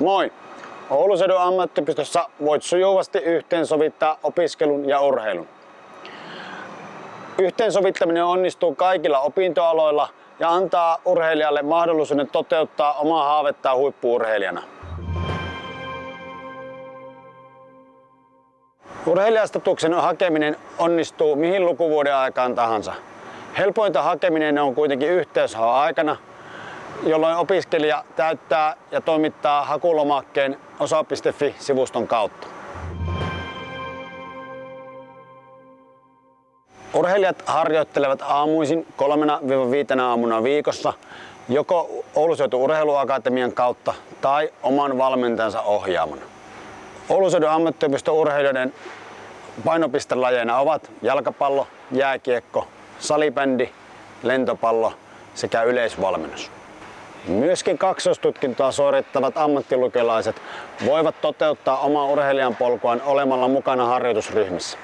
Moi! Ouluseudun ammattipistossa voit sujuvasti yhteensovittaa opiskelun ja urheilun. Yhteensovittaminen onnistuu kaikilla opintoaloilla ja antaa urheilijalle mahdollisuuden toteuttaa omaa haavettaan huippuurheilijana. Urheilijastatuksen hakeminen onnistuu mihin lukuvuoden aikaan tahansa. Helpointa hakeminen on kuitenkin yhteyshaun aikana, jolloin opiskelija täyttää ja toimittaa hakulomakkeen osa.fi-sivuston kautta. Urheilijat harjoittelevat aamuisin kolmena viitenä aamuna viikossa joko Ouluseutu Urheiluakatemian kautta tai oman valmentajansa ohjaamana. Ouluseudun ammattiopiston urheilijoiden painopistelajeina ovat jalkapallo, jääkiekko, salibändi, lentopallo sekä yleisvalmennus. Myöskin kaksoistutkintoa suorittavat ammattilukelaiset voivat toteuttaa omaa urheilijan polkuaan olemalla mukana harjoitusryhmissä.